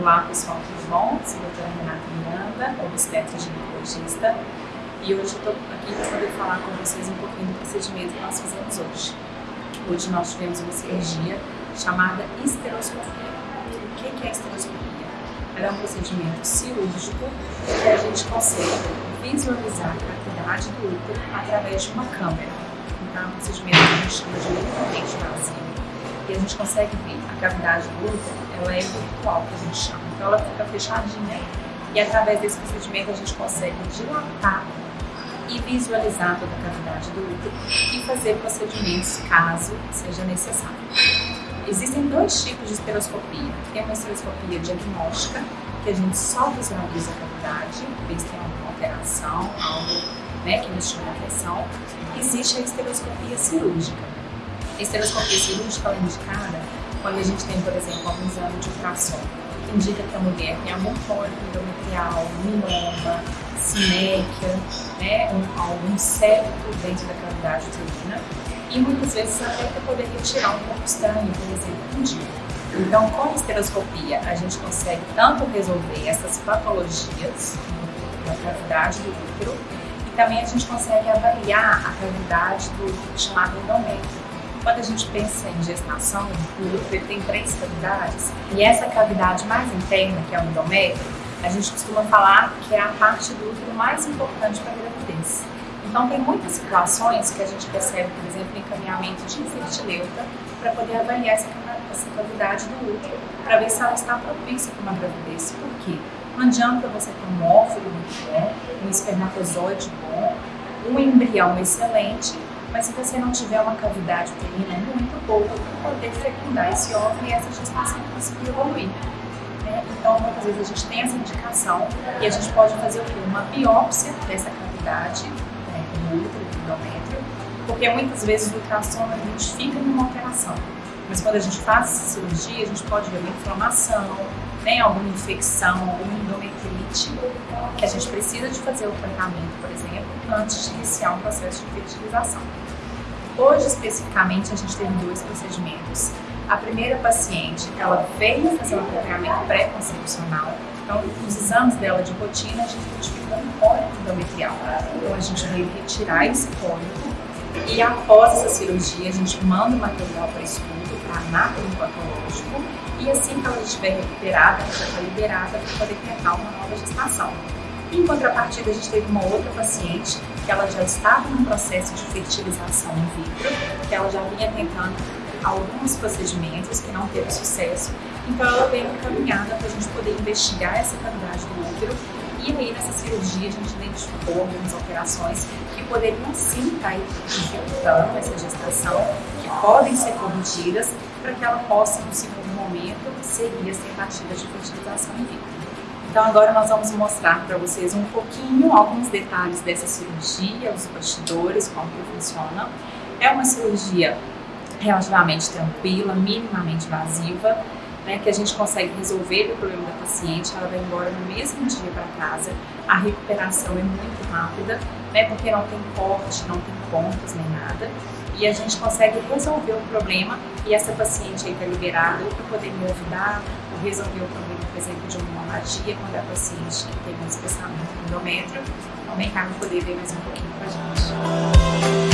Olá pessoal, tudo bom? Sou a doutora Renata Miranda, obstetra ginecologista e hoje estou aqui para poder falar com vocês um pouquinho do procedimento que nós fizemos hoje. Hoje nós tivemos uma cirurgia chamada esteroscopia. O que é esteroscopia? Ela é um procedimento cirúrgico que a gente consegue visualizar a cavidade do útero através de uma câmera. Então é um procedimento que a gente chama de vazio a gente consegue ver a cavidade do útero, ela é virtual, que a gente chama. Então ela fica fechadinha e através desse procedimento a gente consegue dilatar e visualizar toda a cavidade do útero e fazer procedimentos caso seja necessário. Existem dois tipos de esteroscopia. Tem uma esteroscopia diagnóstica, que a gente só visualiza a cavidade, ver se tem alguma alteração, algo né, que nos chama atenção. Existe a esteroscopia cirúrgica. Esteroscopia cirúrgica é indicada quando a gente tem, por exemplo, algum exame de ultrassom, que indica que a mulher tem algum pólipo endometrial, mieloma, sinéquia, né, um, algum septo dentro da cavidade uterina, e muitas vezes até para poder retirar um corpo estranho, por exemplo, um dia. Então, com a esteroscopia, a gente consegue tanto resolver essas patologias da cavidade do útero, e também a gente consegue avaliar a cavidade do chamado endométrio. Quando a gente pensa em gestação, o útero tem três cavidades, e essa cavidade mais interna, que é o endométrio, a gente costuma falar que é a parte do útero mais importante para a gravidez. Então, tem muitas situações que a gente recebe, por exemplo, encaminhamento de infertileuta para poder avaliar essa, essa cavidade do útero, para ver se ela está propícia para uma gravidez. Por quê? Não adianta você ter um óvulo muito bom, um espermatozoide bom, um embrião excelente, mas se você não tiver uma cavidade uterina muito boa para poder fecundar esse óvulo e essa gestação conseguir evoluir. Né? Então, muitas vezes a gente tem essa indicação e a gente pode fazer o quê? Uma biópsia dessa cavidade, né, do útero, do endométrio, porque muitas vezes o ultrassom identifica nenhuma alteração. Mas quando a gente faz cirurgia, a gente pode ver uma inflamação, né, alguma infecção, alguma endometrite, que a gente precisa de fazer o tratamento, por exemplo, antes de iniciar um processo de fertilização. Hoje, especificamente, a gente teve dois procedimentos. A primeira paciente, ela veio fazer um acompanhamento pré-concepcional, então, os exames dela de rotina, a gente identificou um pólipo endometrial. Então, a gente veio retirar esse pólipo e após essa cirurgia, a gente manda o material para estudo, para anátomo patológico, e assim que ela estiver recuperada, ela já está liberada para poder tentar uma nova gestação. Em contrapartida, a gente teve uma outra paciente que ela já estava num processo de fertilização in vitro, que ela já vinha tentando alguns procedimentos que não teve sucesso, então ela veio encaminhada para a gente poder investigar essa cavidade do útero e aí nessa cirurgia a gente identificou algumas alterações que poderiam sim estar dificultando essa gestação, podem ser corrigidas para que ela possa, no segundo momento, seguir as tentativas de fertilização in vitro. Então agora nós vamos mostrar para vocês um pouquinho, alguns detalhes dessa cirurgia, os bastidores, como que funciona. É uma cirurgia relativamente tranquila, minimamente invasiva, né, que a gente consegue resolver o problema da paciente, ela vai embora no mesmo dia para casa, a recuperação é muito rápida, né, porque não tem corte, não tem pontos nem nada, e a gente consegue resolver o problema e essa paciente aí está liberada para poder engravidar, ou resolver o problema, por exemplo, de uma hemorragia, quando a paciente teve um espessamento do endométrio. Vem cá poder ver mais um pouquinho com a gente.